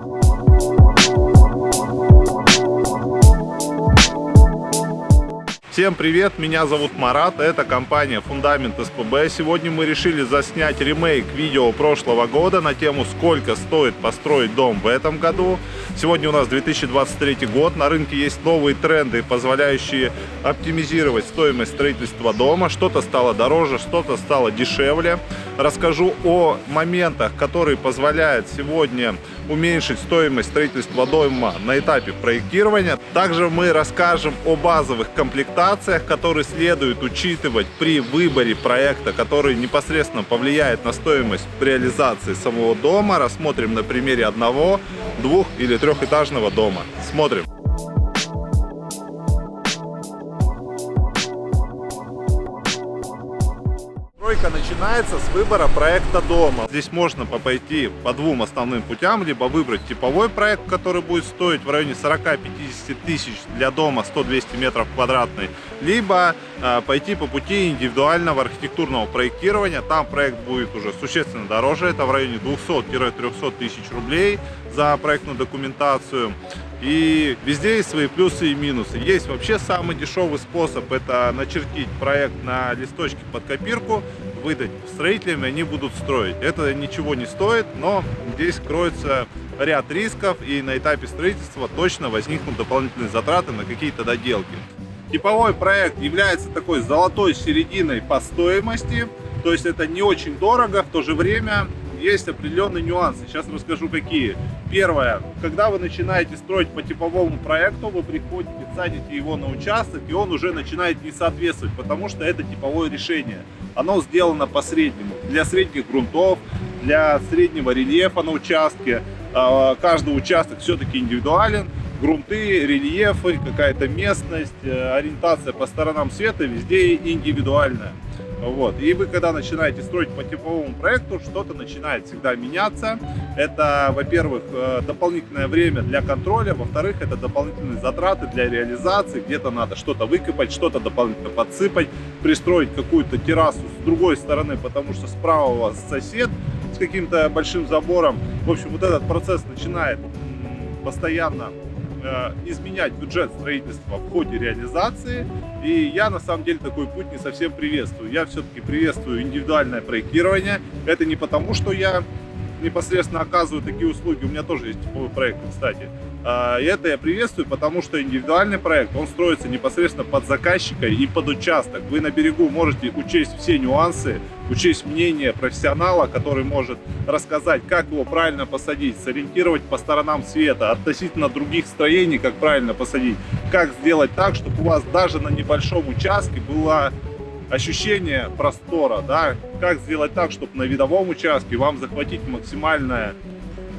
Thank you. Всем привет, меня зовут Марат, это компания Фундамент СПБ. Сегодня мы решили заснять ремейк видео прошлого года на тему «Сколько стоит построить дом в этом году?». Сегодня у нас 2023 год, на рынке есть новые тренды, позволяющие оптимизировать стоимость строительства дома. Что-то стало дороже, что-то стало дешевле. Расскажу о моментах, которые позволяют сегодня уменьшить стоимость строительства дома на этапе проектирования. Также мы расскажем о базовых комплектациях, которые следует учитывать при выборе проекта, который непосредственно повлияет на стоимость реализации самого дома. Рассмотрим на примере одного, двух или трехэтажного дома. Смотрим. Начинается с выбора проекта дома. Здесь можно пойти по двум основным путям, либо выбрать типовой проект, который будет стоить в районе 40-50 тысяч для дома 100-200 метров квадратный, либо э, пойти по пути индивидуального архитектурного проектирования. Там проект будет уже существенно дороже, это в районе 200-300 тысяч рублей за проектную документацию. И везде есть свои плюсы и минусы. Есть вообще самый дешевый способ, это начертить проект на листочке под копирку, выдать строителям, они будут строить. Это ничего не стоит, но здесь кроется ряд рисков, и на этапе строительства точно возникнут дополнительные затраты на какие-то доделки. Типовой проект является такой золотой серединой по стоимости, то есть это не очень дорого, в то же время есть определенные нюансы. Сейчас расскажу какие. Первое. Когда вы начинаете строить по типовому проекту, вы приходите, садите его на участок, и он уже начинает не соответствовать, потому что это типовое решение. Оно сделано по среднему. Для средних грунтов, для среднего рельефа на участке. А, каждый участок все-таки индивидуален. Грунты, рельефы, какая-то местность, э, ориентация по сторонам света везде индивидуальная. Вот. И вы, когда начинаете строить по типовому проекту, что-то начинает всегда меняться. Это, во-первых, э, дополнительное время для контроля, во-вторых, это дополнительные затраты для реализации. Где-то надо что-то выкопать, что-то дополнительно подсыпать, пристроить какую-то террасу с другой стороны, потому что справа у вас сосед с каким-то большим забором. В общем, вот этот процесс начинает постоянно изменять бюджет строительства в ходе реализации. И я на самом деле такой путь не совсем приветствую. Я все-таки приветствую индивидуальное проектирование. Это не потому, что я непосредственно оказываю такие услуги. У меня тоже есть типовый проект, кстати. А, и это я приветствую, потому что индивидуальный проект, он строится непосредственно под заказчика и под участок. Вы на берегу можете учесть все нюансы, учесть мнение профессионала, который может рассказать, как его правильно посадить, сориентировать по сторонам света, относительно других строений, как правильно посадить, как сделать так, чтобы у вас даже на небольшом участке было ощущение простора, да, как сделать так, чтобы на видовом участке вам захватить максимальное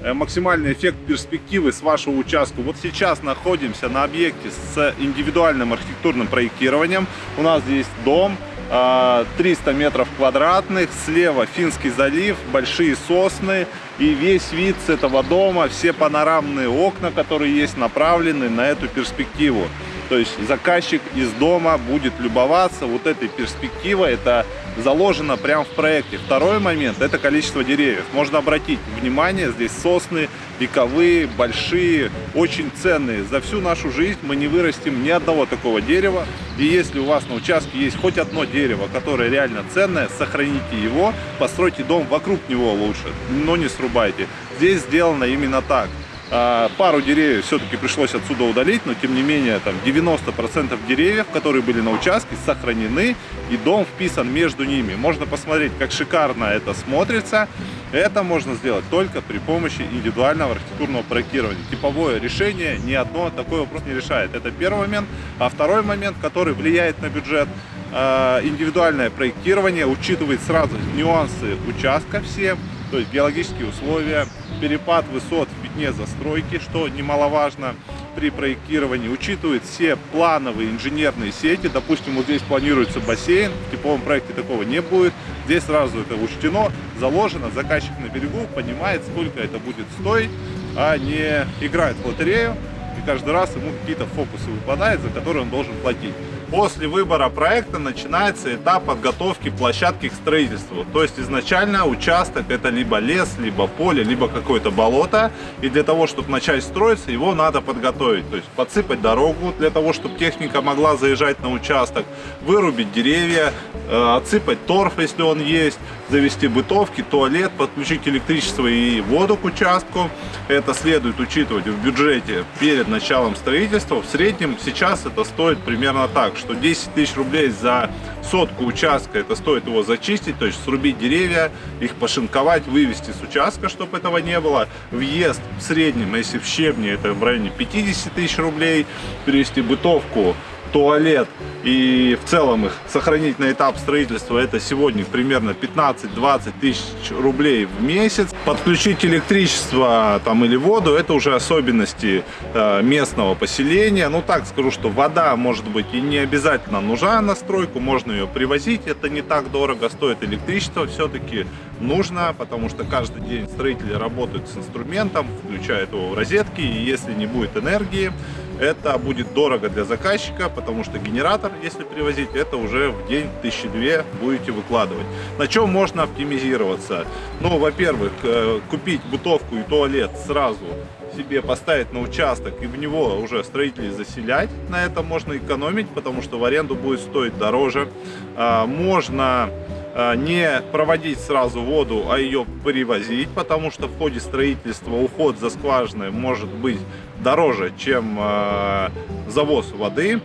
Э, максимальный эффект перспективы с вашего участка. Вот сейчас находимся на объекте с индивидуальным архитектурным проектированием. У нас здесь дом, 300 э, метров квадратных, слева Финский залив, большие сосны и весь вид с этого дома, все панорамные окна, которые есть, направлены на эту перспективу. То есть заказчик из дома будет любоваться вот этой перспективой, это заложено прямо в проекте. Второй момент – это количество деревьев. Можно обратить внимание, здесь сосны вековые, большие, очень ценные. За всю нашу жизнь мы не вырастим ни одного такого дерева. И если у вас на участке есть хоть одно дерево, которое реально ценное, сохраните его, постройте дом вокруг него лучше, но не срубайте. Здесь сделано именно так. А, пару деревьев все-таки пришлось отсюда удалить, но тем не менее там 90% деревьев, которые были на участке, сохранены и дом вписан между ними. Можно посмотреть, как шикарно это смотрится. Это можно сделать только при помощи индивидуального архитектурного проектирования. Типовое решение ни одно такой вопрос не решает. Это первый момент. А второй момент, который влияет на бюджет, а, индивидуальное проектирование учитывает сразу нюансы участка все, то есть геологические условия, перепад высот в пятне застройки, что немаловажно при проектировании, учитывает все плановые инженерные сети. Допустим, вот здесь планируется бассейн, в типовом проекте такого не будет. Здесь сразу это учтено, заложено, заказчик на берегу понимает, сколько это будет стоить, а не играет в лотерею, и каждый раз ему какие-то фокусы выпадают, за которые он должен платить. После выбора проекта начинается этап подготовки площадки к строительству. То есть изначально участок это либо лес, либо поле, либо какое-то болото. И для того, чтобы начать строиться, его надо подготовить. То есть подсыпать дорогу для того, чтобы техника могла заезжать на участок, вырубить деревья, э, отсыпать торф, если он есть, завести бытовки, туалет, подключить электричество и воду к участку. Это следует учитывать в бюджете перед началом строительства. В среднем сейчас это стоит примерно так, что 10 тысяч рублей за сотку участка, это стоит его зачистить, то есть срубить деревья, их пошинковать, вывести с участка, чтобы этого не было. Въезд в среднем, если в щебне, это в районе 50 тысяч рублей, перевести бытовку туалет и в целом их сохранить на этап строительства это сегодня примерно 15-20 тысяч рублей в месяц. Подключить электричество там или воду это уже особенности э, местного поселения. Ну так скажу, что вода может быть и не обязательно нужна на стройку, можно ее привозить, это не так дорого стоит. Электричество все-таки нужно, потому что каждый день строители работают с инструментом, включают его в розетки, и если не будет энергии, это будет дорого для заказчика, потому что генератор, если привозить, это уже в день тысячи две будете выкладывать. На чем можно оптимизироваться? Ну, во-первых, э, купить бытовку и туалет сразу себе поставить на участок и в него уже строителей заселять. На этом можно экономить, потому что в аренду будет стоить дороже. А, можно а, не проводить сразу воду, а ее привозить, потому что в ходе строительства уход за скважиной может быть дороже, чем а, завоз воды.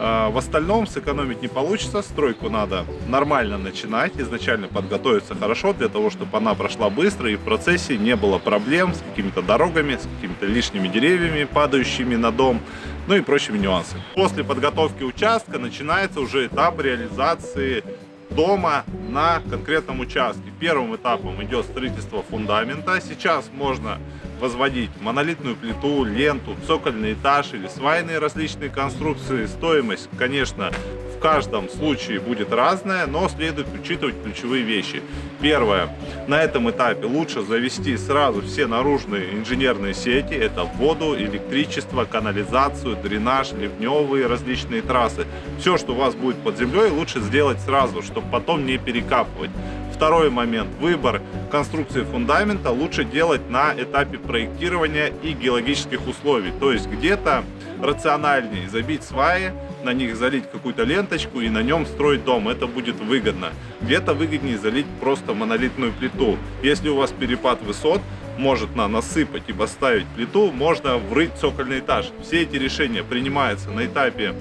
А, в остальном сэкономить не получится, стройку надо нормально начинать, изначально подготовиться хорошо, для того, чтобы она прошла быстро и в процессе не было проблем с какими-то дорогами, с какими-то лишними деревьями, падающими на дом, ну и прочими нюансами. После подготовки участка начинается уже этап реализации дома на конкретном участке. Первым этапом идет строительство фундамента. Сейчас можно возводить монолитную плиту, ленту, цокольный этаж или свайные различные конструкции. Стоимость, конечно, в каждом случае будет разная, но следует учитывать ключевые вещи. Первое. На этом этапе лучше завести сразу все наружные инженерные сети. Это воду, электричество, канализацию, дренаж, ливневые различные трассы. Все, что у вас будет под землей, лучше сделать сразу, чтобы потом не перекапывать. Второй момент. Выбор конструкции фундамента лучше делать на этапе проектирования и геологических условий. То есть где-то рациональнее забить сваи, на них залить какую-то ленточку и на нем строить дом. Это будет выгодно. Где-то выгоднее залить просто монолитную плиту. Если у вас перепад высот, может на насыпать и поставить плиту, можно врыть цокольный этаж. Все эти решения принимаются на этапе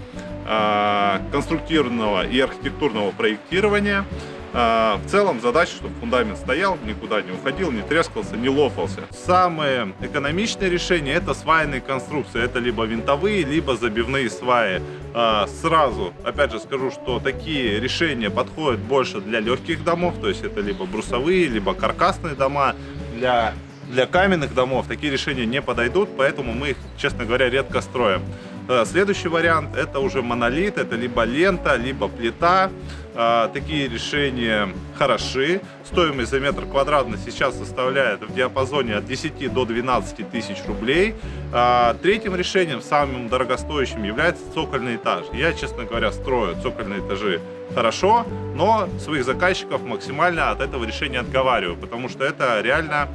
э, конструктивного и архитектурного проектирования. А, в целом задача, чтобы фундамент стоял, никуда не уходил, не трескался, не лопался. Самое экономичное решение это свайные конструкции. Это либо винтовые, либо забивные сваи. А, сразу, опять же скажу, что такие решения подходят больше для легких домов, то есть это либо брусовые, либо каркасные дома. Для для каменных домов такие решения не подойдут, поэтому мы их, честно говоря, редко строим. Э, следующий вариант это уже монолит, это либо лента, либо плита. Э, такие решения хороши. Стоимость за метр квадратный сейчас составляет в диапазоне от 10 до 12 тысяч рублей. Э, третьим решением, самым дорогостоящим, является цокольный этаж. Я, честно говоря, строю цокольные этажи хорошо, но своих заказчиков максимально от этого решения отговариваю, потому что это реально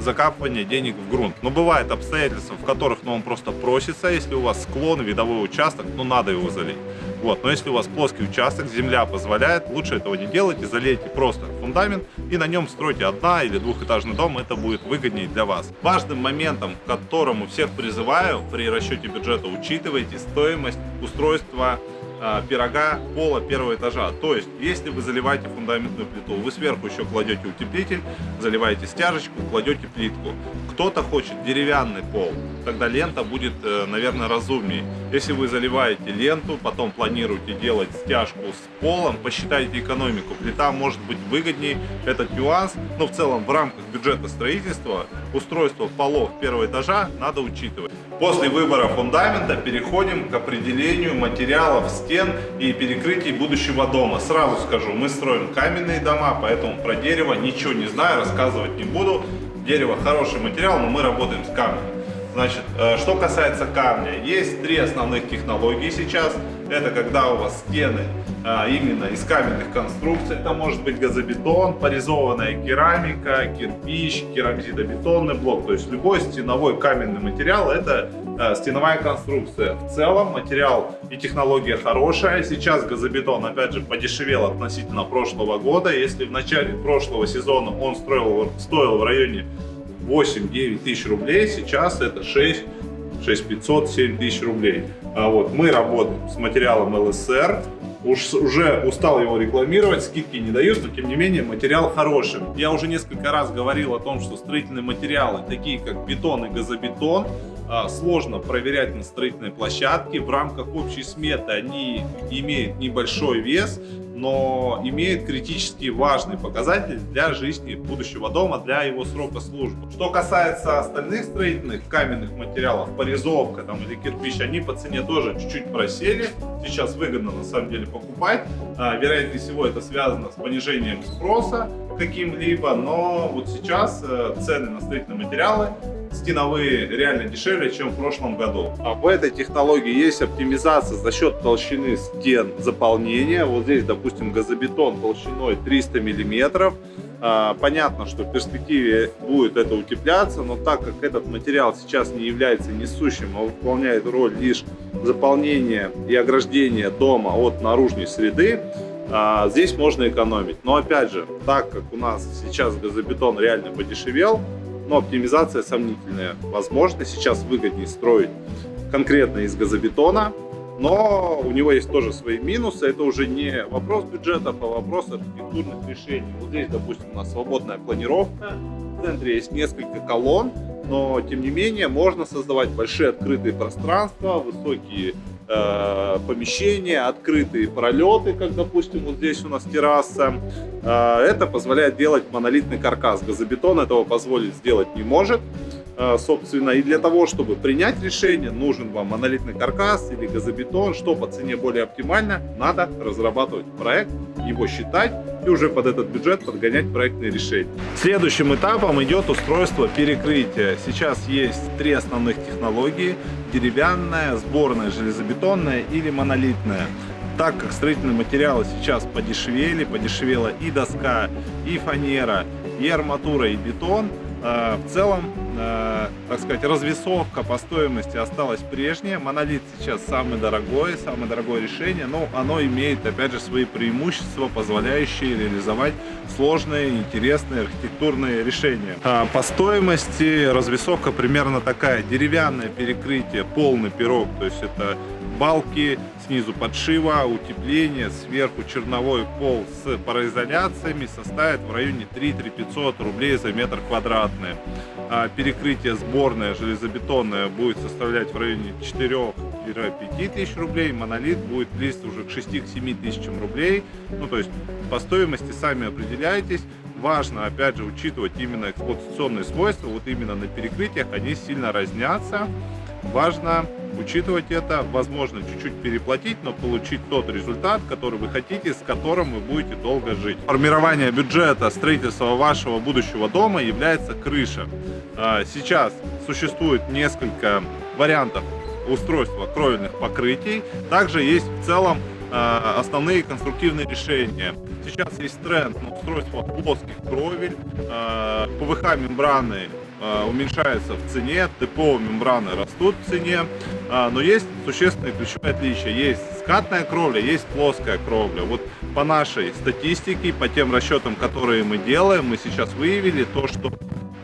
закапывание денег в грунт. Но бывают обстоятельства, в которых ну, он просто просится, если у вас склон, видовой участок, ну надо его залить. Вот. Но если у вас плоский участок, земля позволяет, лучше этого не делайте, залейте просто фундамент и на нем стройте одна или двухэтажный дом, это будет выгоднее для вас. Важным моментом, к которому всех призываю при расчете бюджета, учитывайте стоимость устройства а, пирога пола первого этажа. То есть, если вы заливаете фундаментную плиту, вы сверху еще кладете утеплитель, заливаете стяжечку, кладете плитку. Кто-то хочет деревянный пол, тогда лента будет, э, наверное, разумнее. Если вы заливаете ленту, потом планируете делать стяжку с полом, посчитайте экономику. Плита может быть выгоднее, этот нюанс, но в целом в рамках бюджета строительства устройство полов первого этажа надо учитывать. После выбора фундамента переходим к определению материалов стен и перекрытий будущего дома. Сразу скажу, мы строим каменные дома, поэтому про дерево ничего не знаю, рассказывать не буду. Дерево хороший материал, но мы работаем с камнем. Значит, э, что касается камня, есть три основных технологии сейчас. Это когда у вас стены а, именно из каменных конструкций. Это может быть газобетон, порезованная керамика, кирпич, керамзитобетонный блок. То есть любой стеновой каменный материал это а, стеновая конструкция. В целом материал и технология хорошая. Сейчас газобетон опять же подешевел относительно прошлого года. Если в начале прошлого сезона он строил, стоил в районе 8-9 тысяч рублей, сейчас это 6 6500, 7 тысяч рублей. А вот мы работаем с материалом ЛСР, Уж, уже устал его рекламировать, скидки не дают, но тем не менее материал хороший. Я уже несколько раз говорил о том, что строительные материалы, такие как бетон и газобетон, а, сложно проверять на строительной площадке. В рамках общей сметы они имеют небольшой вес, но имеет критически важный показатель для жизни будущего дома, для его срока службы. Что касается остальных строительных каменных материалов, порезовка там, или кирпич, они по цене тоже чуть-чуть просели. Сейчас выгодно на самом деле покупать. А, вероятнее всего это связано с понижением спроса каким-либо, но вот сейчас э, цены на строительные материалы стеновые реально дешевле, чем в прошлом году. А в этой технологии есть оптимизация за счет толщины стен заполнения. Вот здесь, допустим, газобетон толщиной 300 миллиметров. А, понятно, что в перспективе будет это утепляться, но так как этот материал сейчас не является несущим, а выполняет роль лишь заполнения и ограждения дома от наружной среды, а, здесь можно экономить. Но опять же, так как у нас сейчас газобетон реально подешевел, но оптимизация сомнительная. Возможно, сейчас выгоднее строить конкретно из газобетона, но у него есть тоже свои минусы. Это уже не вопрос бюджетов, а вопрос архитектурных решений. Вот здесь, допустим, у нас свободная планировка. В центре есть несколько колонн, но тем не менее можно создавать большие открытые пространства, высокие э, помещения, открытые пролеты, как, допустим, вот здесь у нас терраса. Э, это позволяет делать монолитный каркас. Газобетон этого позволить сделать не может. Э, собственно, и для того, чтобы принять решение, нужен вам монолитный каркас или газобетон, что по цене более оптимально, надо разрабатывать проект, его считать и уже под этот бюджет подгонять проектные решения. Следующим этапом идет устройство перекрытия. Сейчас есть три основных технологии. Деревянная, сборная, железобетонная или монолитная так как строительные материалы сейчас подешевели, подешевела и доска, и фанера, и арматура, и бетон, э, в целом Э, так сказать, развесовка по стоимости осталась прежняя. Монолит сейчас самый дорогой, самое дорогое решение, но оно имеет, опять же, свои преимущества, позволяющие реализовать сложные, интересные архитектурные решения. А по стоимости развесовка примерно такая. Деревянное перекрытие, полный пирог, то есть это балки, снизу подшива, утепление, сверху черновой пол с пароизоляциями составит в районе 3-3 рублей за метр квадратный. Перекрытие сборное железобетонное будет составлять в районе 4-5 тысяч рублей, монолит будет близко уже к 6-7 тысячам рублей. Ну, то есть по стоимости сами определяйтесь. Важно, опять же, учитывать именно эксплуатационные свойства, вот именно на перекрытиях они сильно разнятся. Важно учитывать это, возможно, чуть-чуть переплатить, но получить тот результат, который вы хотите, с которым вы будете долго жить. Формирование бюджета строительства вашего будущего дома является крыша. Сейчас существует несколько вариантов устройства кровельных покрытий. Также есть в целом а, основные конструктивные решения. Сейчас есть тренд на устройство плоских кровель, а, ПВХ-мембраны уменьшается в цене, ТПО мембраны растут в цене, а, но есть существенные ключевые отличия. Есть скатная кровля, есть плоская кровля. Вот по нашей статистике, по тем расчетам, которые мы делаем, мы сейчас выявили то, что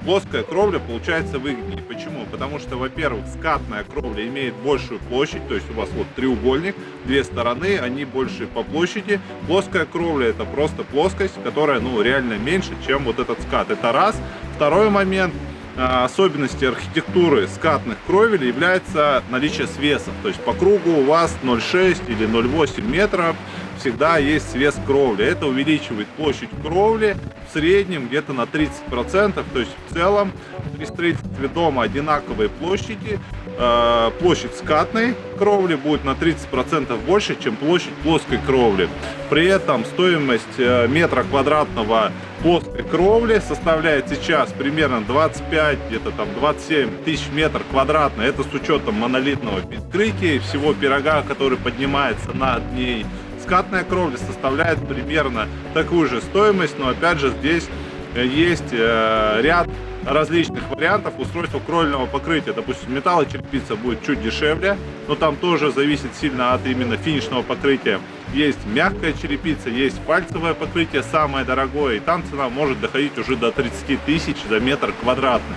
плоская кровля получается выгоднее. Почему? Потому что, во-первых, скатная кровля имеет большую площадь, то есть у вас вот треугольник, две стороны, они больше по площади. Плоская кровля это просто плоскость, которая ну реально меньше, чем вот этот скат. Это раз. Второй момент – а, особенности архитектуры скатных кровель является наличие свесов. То есть по кругу у вас 0,6 или 0,8 метров всегда есть свес кровли. Это увеличивает площадь кровли в среднем где-то на 30%. То есть в целом при строительстве дома одинаковые площади. Э, площадь скатной кровли будет на 30% больше, чем площадь плоской кровли. При этом стоимость э, метра квадратного плоской кровли составляет сейчас примерно 25, где-то там 27 тысяч метров квадратных. Это с учетом монолитного перекрытия и всего пирога, который поднимается над ней. Скатная кровля составляет примерно такую же стоимость, но опять же здесь э, есть э, ряд различных вариантов устройства кровельного покрытия. Допустим, металлочерепица будет чуть дешевле, но там тоже зависит сильно от именно финишного покрытия. Есть мягкая черепица, есть пальцевое покрытие, самое дорогое, и там цена может доходить уже до 30 тысяч за метр квадратный.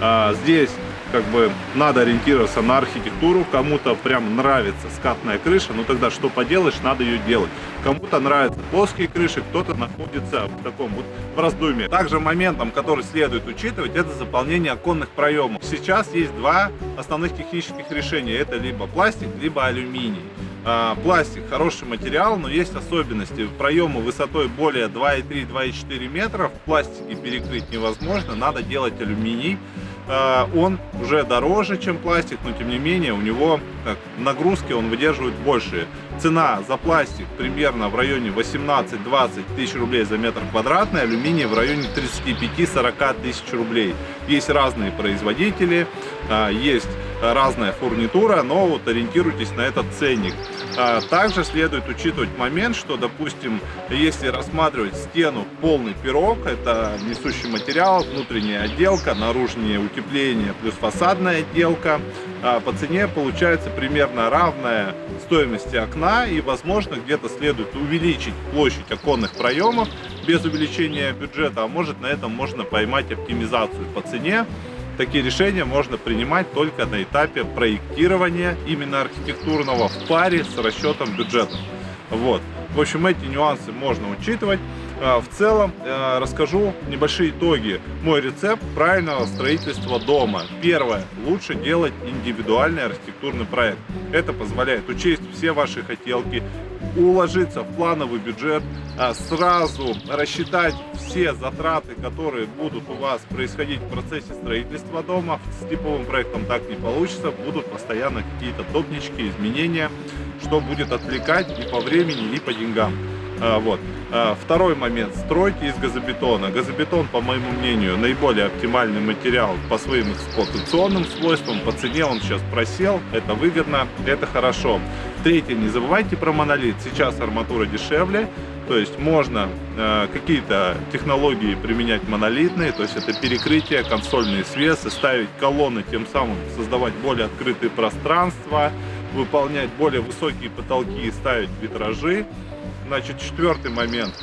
А, здесь как бы надо ориентироваться на архитектуру, кому-то прям нравится скатная крыша, ну тогда что поделаешь, надо ее делать. Кому-то нравятся плоские крыши, кто-то находится в таком вот в раздумье. Также моментом, который следует учитывать, это заполнение оконных проемов. Сейчас есть два основных технических решения, это либо пластик, либо алюминий. А, пластик хороший материал, но есть особенности. Проемы высотой более 2,3-2,4 метров в пластике перекрыть невозможно, надо делать алюминий. А, он уже дороже, чем пластик, но тем не менее у него как, нагрузки он выдерживает больше. Цена за пластик примерно в районе 18-20 тысяч рублей за метр квадратный, алюминий в районе 35-40 тысяч рублей. Есть разные производители, а, есть разная фурнитура, но вот ориентируйтесь на этот ценник. А, также следует учитывать момент, что, допустим, если рассматривать стену полный пирог, это несущий материал, внутренняя отделка, наружнее утепление плюс фасадная отделка, а, по цене получается примерно равная стоимости окна и, возможно, где-то следует увеличить площадь оконных проемов без увеличения бюджета, а может на этом можно поймать оптимизацию по цене Такие решения можно принимать только на этапе проектирования именно архитектурного в паре с расчетом бюджета. Вот. В общем, эти нюансы можно учитывать. А, в целом э, расскажу небольшие итоги. Мой рецепт правильного строительства дома. Первое. Лучше делать индивидуальный архитектурный проект. Это позволяет учесть все ваши хотелки, уложиться в плановый бюджет, а, сразу рассчитать все затраты, которые будут у вас происходить в процессе строительства дома. С типовым проектом так не получится, будут постоянно какие-то топнички, изменения, что будет отвлекать и по времени, и по деньгам. А, вот. А, второй момент. Стройки из газобетона. Газобетон, по моему мнению, наиболее оптимальный материал по своим эксплуатационным свойствам. По цене он сейчас просел. Это выгодно, это хорошо. Третье. Не забывайте про монолит. Сейчас арматура дешевле. То есть можно э, какие-то технологии применять монолитные, то есть это перекрытие, консольные свесы, ставить колонны, тем самым создавать более открытые пространства, выполнять более высокие потолки и ставить витражи. Значит, четвертый момент,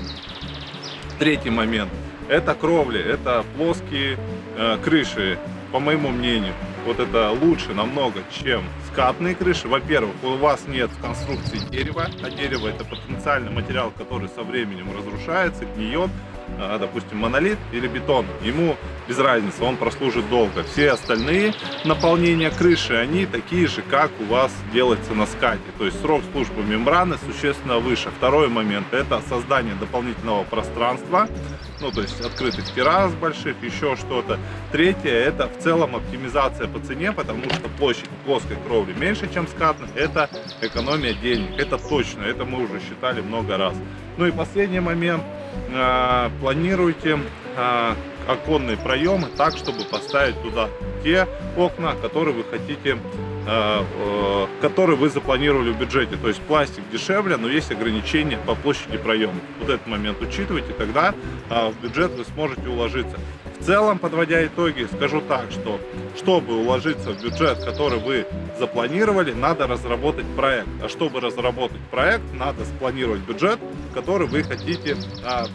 третий момент, это кровли, это плоские э, крыши, по моему мнению. Вот это лучше намного, чем скатные крыши. Во-первых, у вас нет в конструкции дерева, а дерево это потенциальный материал, который со временем разрушается, гниет. А, допустим, монолит или бетон, ему без разницы, он прослужит долго. Все остальные наполнения крыши, они такие же, как у вас делается на скате. То есть срок службы мембраны существенно выше. Второй момент, это создание дополнительного пространства, ну то есть открытых террас больших, еще что-то. Третье, это в целом оптимизация по цене, потому что площадь плоской кровли меньше, чем скатных. Это экономия денег, это точно, это мы уже считали много раз. Ну и последний момент – Э, планируйте э, оконные проемы так, чтобы поставить туда те окна, которые вы хотите, э, которые вы запланировали в бюджете. То есть пластик дешевле, но есть ограничения по площади проема. Вот этот момент учитывайте, тогда в бюджет вы сможете уложиться. В целом, подводя итоги, скажу так, что чтобы уложиться в бюджет, который вы запланировали, надо разработать проект. А чтобы разработать проект, надо спланировать бюджет, который вы хотите а,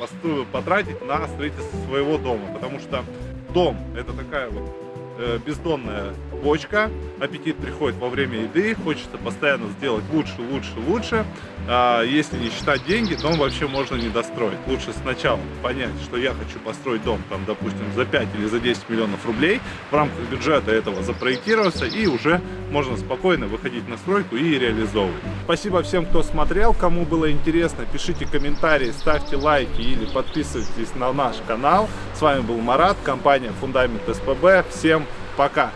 потратить на строительство своего дома. Потому что дом это такая вот э, бездонная цепочка, аппетит приходит во время еды, хочется постоянно сделать лучше, лучше, лучше. А, если не считать деньги, дом вообще можно не достроить. Лучше сначала понять, что я хочу построить дом, там, допустим, за 5 или за 10 миллионов рублей, в рамках бюджета этого запроектироваться, и уже можно спокойно выходить на стройку и реализовывать. Спасибо всем, кто смотрел, кому было интересно, пишите комментарии, ставьте лайки или подписывайтесь на наш канал. С вами был Марат, компания Фундамент СПБ. Всем pra cá.